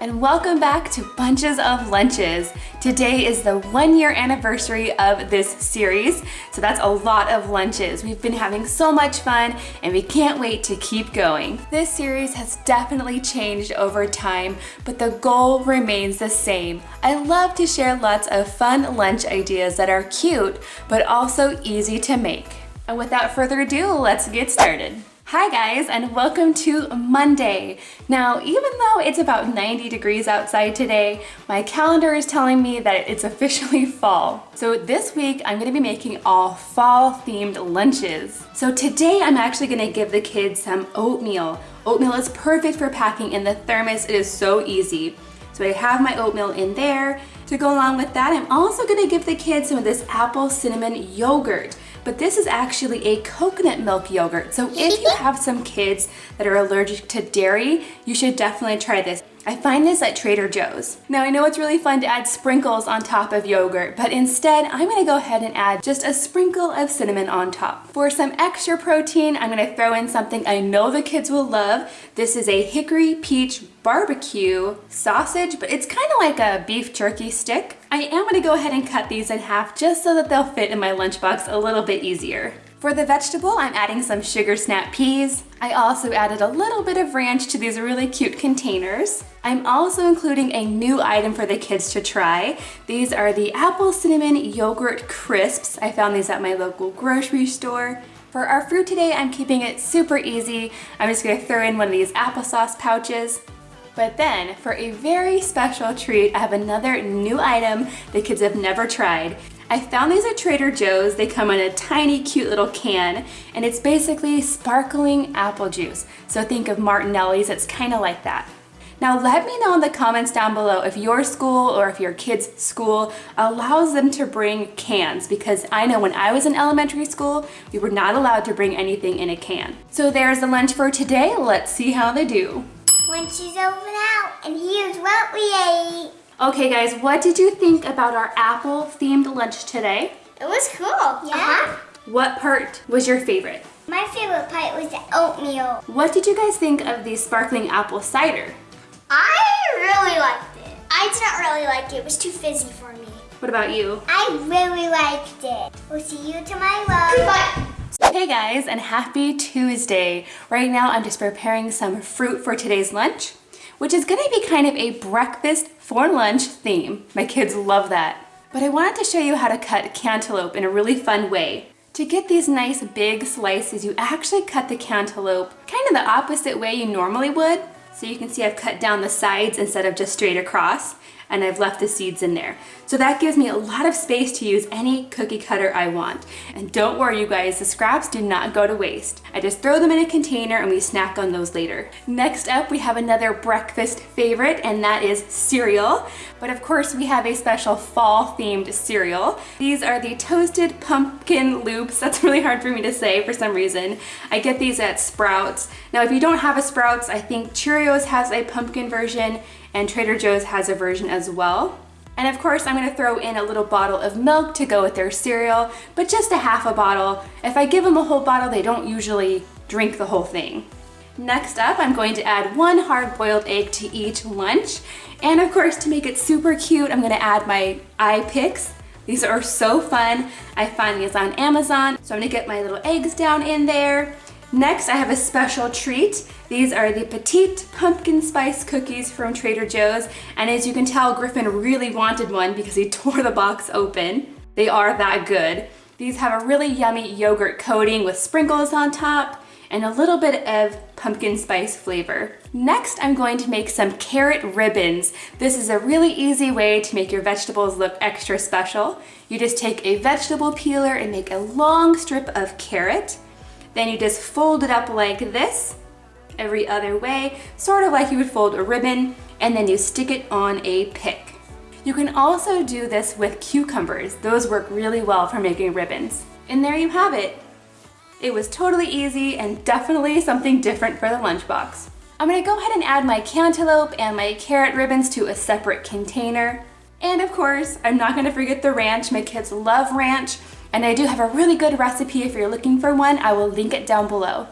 and welcome back to Bunches of Lunches. Today is the one year anniversary of this series, so that's a lot of lunches. We've been having so much fun and we can't wait to keep going. This series has definitely changed over time, but the goal remains the same. I love to share lots of fun lunch ideas that are cute, but also easy to make. And without further ado, let's get started. Hi guys and welcome to Monday. Now even though it's about 90 degrees outside today, my calendar is telling me that it's officially fall. So this week I'm going to be making all fall themed lunches. So today I'm actually going to give the kids some oatmeal. Oatmeal is perfect for packing in the thermos, it is so easy. So I have my oatmeal in there. To go along with that, I'm also going to give the kids some of this apple cinnamon yogurt but this is actually a coconut milk yogurt. So if you have some kids that are allergic to dairy, you should definitely try this. I find this at Trader Joe's. Now I know it's really fun to add sprinkles on top of yogurt, but instead I'm gonna go ahead and add just a sprinkle of cinnamon on top. For some extra protein, I'm gonna throw in something I know the kids will love. This is a hickory peach barbecue sausage, but it's kind of like a beef jerky stick. I am gonna go ahead and cut these in half just so that they'll fit in my lunchbox a little bit easier. For the vegetable, I'm adding some sugar snap peas. I also added a little bit of ranch to these really cute containers. I'm also including a new item for the kids to try. These are the apple cinnamon yogurt crisps. I found these at my local grocery store. For our fruit today, I'm keeping it super easy. I'm just gonna throw in one of these applesauce pouches. But then, for a very special treat, I have another new item the kids have never tried. I found these at Trader Joe's. They come in a tiny cute little can and it's basically sparkling apple juice. So think of Martinelli's, it's kind of like that. Now let me know in the comments down below if your school or if your kid's school allows them to bring cans because I know when I was in elementary school, we were not allowed to bring anything in a can. So there's the lunch for today. Let's see how they do. Lunch is over now and here's what we ate. Okay guys, what did you think about our apple themed lunch today? It was cool. Yeah. Uh -huh. What part was your favorite? My favorite part was the oatmeal. What did you guys think of the sparkling apple cider? I really liked it. I did not really like it. It was too fizzy for me. What about you? I really liked it. We'll see you tomorrow. Bye. Hey guys, and happy Tuesday. Right now I'm just preparing some fruit for today's lunch which is gonna be kind of a breakfast for lunch theme. My kids love that. But I wanted to show you how to cut cantaloupe in a really fun way. To get these nice big slices, you actually cut the cantaloupe kind of the opposite way you normally would. So you can see I've cut down the sides instead of just straight across and I've left the seeds in there. So that gives me a lot of space to use any cookie cutter I want. And don't worry you guys, the scraps do not go to waste. I just throw them in a container and we snack on those later. Next up, we have another breakfast favorite and that is cereal. But of course we have a special fall themed cereal. These are the toasted pumpkin loops. That's really hard for me to say for some reason. I get these at Sprouts. Now if you don't have a Sprouts, I think Cheerios has a pumpkin version and Trader Joe's has a version as well. And of course, I'm gonna throw in a little bottle of milk to go with their cereal, but just a half a bottle. If I give them a whole bottle, they don't usually drink the whole thing. Next up, I'm going to add one hard-boiled egg to each lunch. And of course, to make it super cute, I'm gonna add my eye picks. These are so fun. I find these on Amazon. So I'm gonna get my little eggs down in there. Next, I have a special treat. These are the Petite Pumpkin Spice Cookies from Trader Joe's. And as you can tell, Griffin really wanted one because he tore the box open. They are that good. These have a really yummy yogurt coating with sprinkles on top and a little bit of pumpkin spice flavor. Next, I'm going to make some carrot ribbons. This is a really easy way to make your vegetables look extra special. You just take a vegetable peeler and make a long strip of carrot. Then you just fold it up like this, every other way, sort of like you would fold a ribbon, and then you stick it on a pick. You can also do this with cucumbers. Those work really well for making ribbons. And there you have it. It was totally easy and definitely something different for the lunchbox. I'm gonna go ahead and add my cantaloupe and my carrot ribbons to a separate container. And of course, I'm not gonna forget the ranch. My kids love ranch, and I do have a really good recipe if you're looking for one. I will link it down below.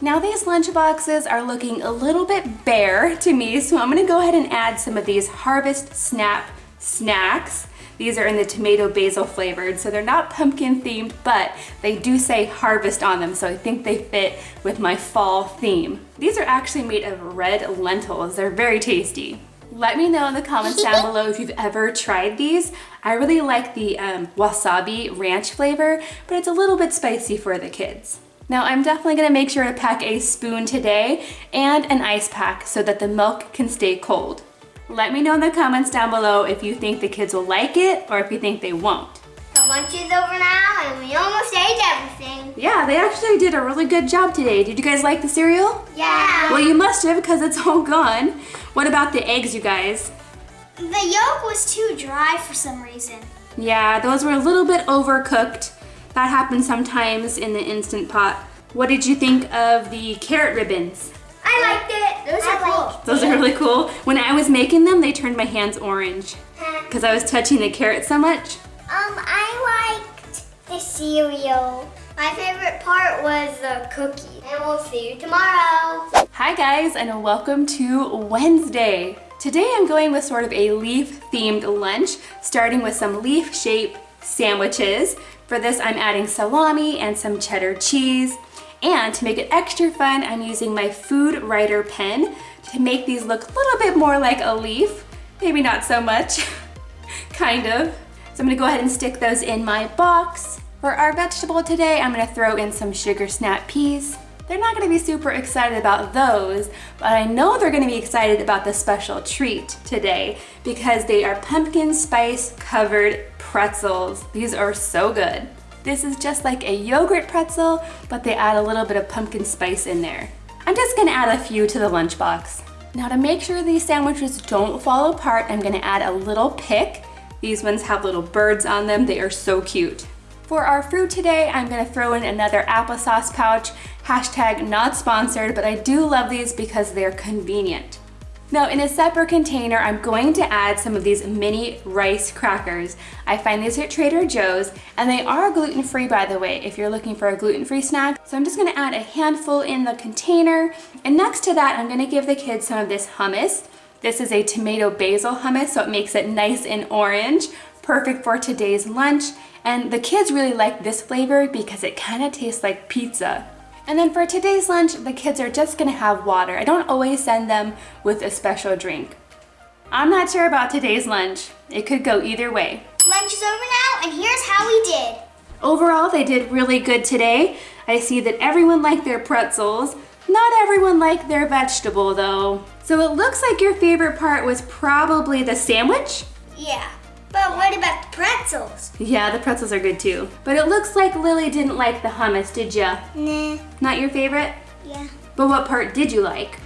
Now these lunch boxes are looking a little bit bare to me, so I'm gonna go ahead and add some of these Harvest Snap snacks. These are in the tomato basil flavored, so they're not pumpkin themed, but they do say harvest on them, so I think they fit with my fall theme. These are actually made of red lentils. They're very tasty. Let me know in the comments down below if you've ever tried these. I really like the um, wasabi ranch flavor, but it's a little bit spicy for the kids. Now I'm definitely gonna make sure to pack a spoon today and an ice pack so that the milk can stay cold. Let me know in the comments down below if you think the kids will like it or if you think they won't. The lunch is over now and we almost ate everything. Yeah, they actually did a really good job today. Did you guys like the cereal? Yeah. Well, you must have because it's all gone. What about the eggs, you guys? The yolk was too dry for some reason. Yeah, those were a little bit overcooked. That happens sometimes in the Instant Pot. What did you think of the carrot ribbons? I liked it. Those are cool. Those are really cool. When I was making them, they turned my hands orange because I was touching the carrot so much. Um, I the cereal. My favorite part was the cookie. And we'll see you tomorrow. Hi guys and welcome to Wednesday. Today I'm going with sort of a leaf themed lunch, starting with some leaf shaped sandwiches. For this I'm adding salami and some cheddar cheese. And to make it extra fun, I'm using my Food Writer pen to make these look a little bit more like a leaf. Maybe not so much, kind of. So I'm gonna go ahead and stick those in my box. For our vegetable today, I'm gonna throw in some sugar snap peas. They're not gonna be super excited about those, but I know they're gonna be excited about the special treat today because they are pumpkin spice covered pretzels. These are so good. This is just like a yogurt pretzel, but they add a little bit of pumpkin spice in there. I'm just gonna add a few to the lunchbox. Now to make sure these sandwiches don't fall apart, I'm gonna add a little pick. These ones have little birds on them. They are so cute. For our fruit today, I'm gonna throw in another applesauce pouch. Hashtag not sponsored, but I do love these because they're convenient. Now in a separate container, I'm going to add some of these mini rice crackers. I find these at Trader Joe's and they are gluten-free by the way, if you're looking for a gluten-free snack. So I'm just gonna add a handful in the container. And next to that, I'm gonna give the kids some of this hummus. This is a tomato basil hummus, so it makes it nice and orange, perfect for today's lunch. And the kids really like this flavor because it kind of tastes like pizza. And then for today's lunch, the kids are just gonna have water. I don't always send them with a special drink. I'm not sure about today's lunch. It could go either way. Lunch is over now and here's how we did. Overall, they did really good today. I see that everyone liked their pretzels. Not everyone liked their vegetable though. So it looks like your favorite part was probably the sandwich? Yeah. But what about the pretzels? Yeah, the pretzels are good too. But it looks like Lily didn't like the hummus, did ya? Nah. Not your favorite? Yeah. But what part did you like?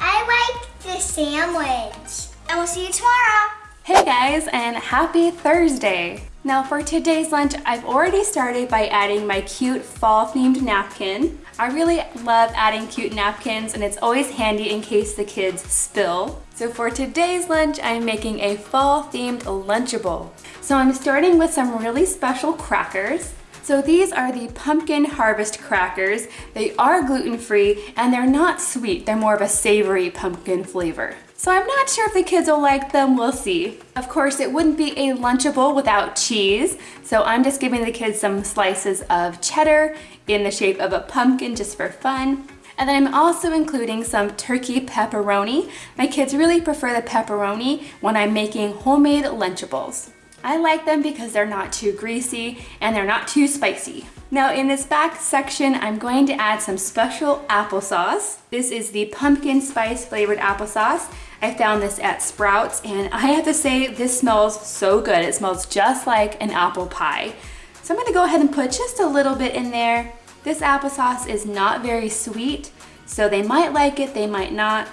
I liked the sandwich. And we'll see you tomorrow. Hey guys, and happy Thursday. Now for today's lunch, I've already started by adding my cute fall themed napkin. I really love adding cute napkins and it's always handy in case the kids spill. So for today's lunch, I'm making a fall themed Lunchable. So I'm starting with some really special crackers. So these are the Pumpkin Harvest crackers. They are gluten-free and they're not sweet. They're more of a savory pumpkin flavor. So I'm not sure if the kids will like them, we'll see. Of course, it wouldn't be a Lunchable without cheese. So I'm just giving the kids some slices of cheddar in the shape of a pumpkin just for fun. And then I'm also including some turkey pepperoni. My kids really prefer the pepperoni when I'm making homemade Lunchables. I like them because they're not too greasy and they're not too spicy. Now in this back section, I'm going to add some special applesauce. This is the pumpkin spice flavored applesauce. I found this at Sprouts and I have to say this smells so good. It smells just like an apple pie. So I'm gonna go ahead and put just a little bit in there. This applesauce is not very sweet, so they might like it, they might not.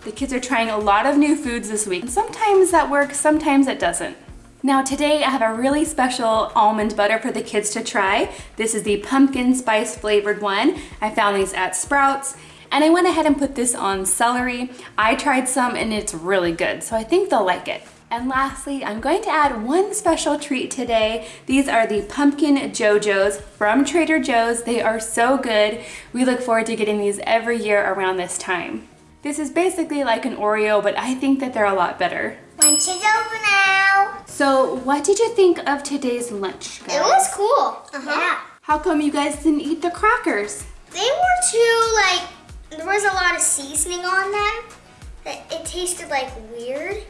The kids are trying a lot of new foods this week. And sometimes that works, sometimes it doesn't. Now today I have a really special almond butter for the kids to try. This is the pumpkin spice flavored one. I found these at Sprouts And I went ahead and put this on celery. I tried some and it's really good, so I think they'll like it. And lastly, I'm going to add one special treat today. These are the Pumpkin Joe-Joe's from Trader Joe's. They are so good. We look forward to getting these every year around this time. This is basically like an Oreo, but I think that they're a lot better. Lunch is over now. So what did you think of today's lunch, guys? It was cool. Uh-huh. Yeah. How come you guys didn't eat the crackers? They were too, like, there was a lot of seasoning on them. It, it tasted like weird.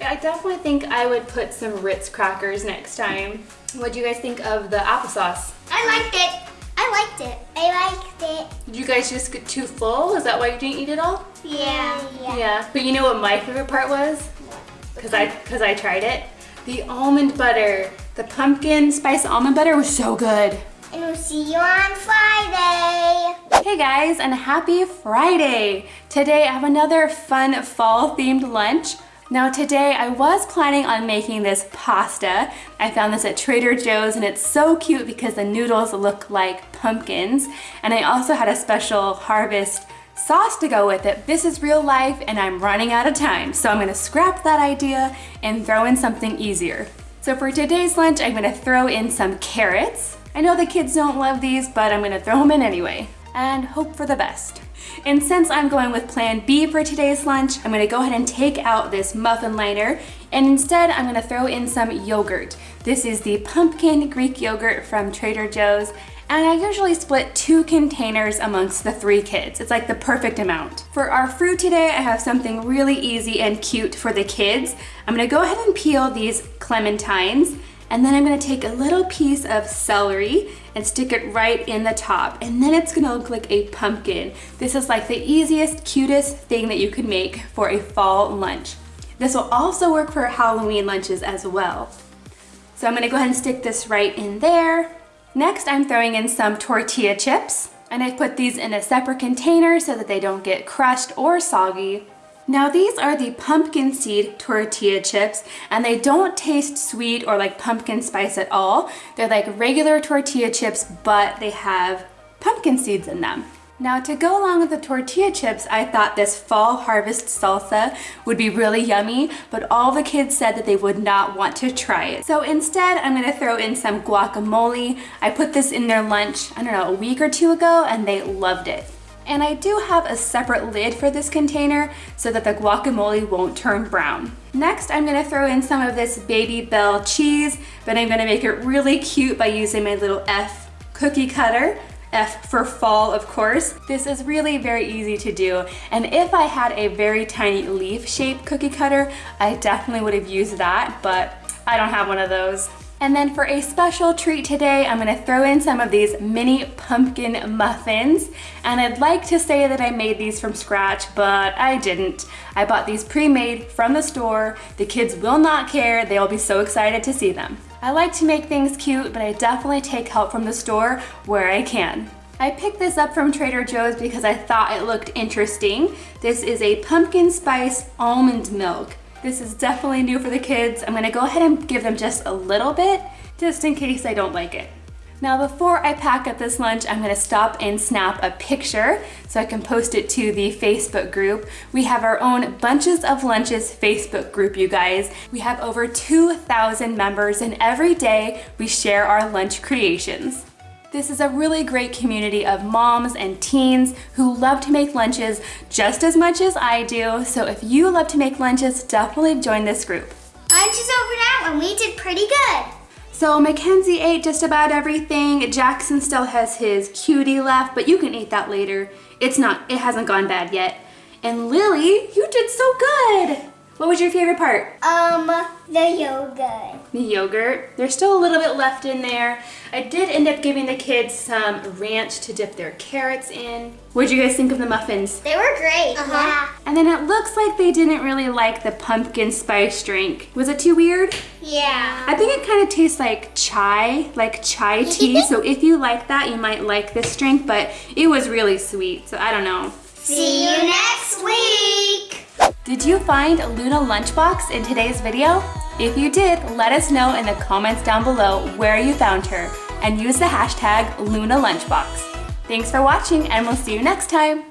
I definitely think I would put some Ritz crackers next time. What do you guys think of the applesauce? I liked it. I liked it. I liked it. Did you guys just get too full? Is that why you didn't eat it all? Yeah. Yeah. yeah. But you know what my favorite part was? Because I, cause I tried it. The almond butter. The pumpkin spice almond butter was so good. And we'll see you on Friday. Hey guys, and happy Friday. Today I have another fun fall themed lunch. Now today I was planning on making this pasta. I found this at Trader Joe's and it's so cute because the noodles look like pumpkins. And I also had a special harvest sauce to go with it. This is real life and I'm running out of time. So I'm gonna scrap that idea and throw in something easier. So for today's lunch, I'm gonna throw in some carrots. I know the kids don't love these, but I'm gonna throw them in anyway and hope for the best. And since I'm going with plan B for today's lunch, I'm gonna go ahead and take out this muffin liner and instead I'm gonna throw in some yogurt. This is the pumpkin Greek yogurt from Trader Joe's and I usually split two containers amongst the three kids. It's like the perfect amount. For our fruit today, I have something really easy and cute for the kids. I'm gonna go ahead and peel these clementines and then I'm gonna take a little piece of celery and stick it right in the top. And then it's gonna look like a pumpkin. This is like the easiest, cutest thing that you could make for a fall lunch. This will also work for Halloween lunches as well. So I'm gonna go ahead and stick this right in there. Next, I'm throwing in some tortilla chips. And I put these in a separate container so that they don't get crushed or soggy. Now these are the pumpkin seed tortilla chips and they don't taste sweet or like pumpkin spice at all. They're like regular tortilla chips but they have pumpkin seeds in them. Now to go along with the tortilla chips, I thought this fall harvest salsa would be really yummy, but all the kids said that they would not want to try it. So instead, I'm gonna throw in some guacamole. I put this in their lunch, I don't know, a week or two ago, and they loved it. And I do have a separate lid for this container so that the guacamole won't turn brown. Next, I'm gonna throw in some of this Babybel cheese, but I'm gonna make it really cute by using my little F cookie cutter. F for fall, of course. This is really very easy to do. And if I had a very tiny leaf shaped cookie cutter, I definitely would have used that, but I don't have one of those. And then for a special treat today, I'm gonna throw in some of these mini pumpkin muffins. And I'd like to say that I made these from scratch, but I didn't. I bought these pre-made from the store. The kids will not care. They'll be so excited to see them. I like to make things cute, but I definitely take help from the store where I can. I picked this up from Trader Joe's because I thought it looked interesting. This is a pumpkin spice almond milk. This is definitely new for the kids. I'm gonna go ahead and give them just a little bit, just in case I don't like it. Now before I pack up this lunch, I'm gonna stop and snap a picture so I can post it to the Facebook group. We have our own Bunches of Lunches Facebook group, you guys. We have over 2,000 members and every day we share our lunch creations. This is a really great community of moms and teens who love to make lunches just as much as I do. So if you love to make lunches, definitely join this group. Lunch is over now and we did pretty good. So Mackenzie ate just about everything. Jackson still has his cutie left, but you can eat that later. It's not, it hasn't gone bad yet. And Lily, you did so good. What was your favorite part? Um, the yogurt. The yogurt. There's still a little bit left in there. I did end up giving the kids some ranch to dip their carrots in. What did you guys think of the muffins? They were great. Uh -huh. Yeah. And then it looks like they didn't really like the pumpkin spice drink. Was it too weird? Yeah. I think it kind of tastes like chai, like chai tea. so if you like that, you might like this drink, but it was really sweet. So I don't know. See you next week. Did you find Luna Lunchbox in today's video? If you did, let us know in the comments down below where you found her and use the hashtag Luna Lunchbox. Thanks for watching and we'll see you next time.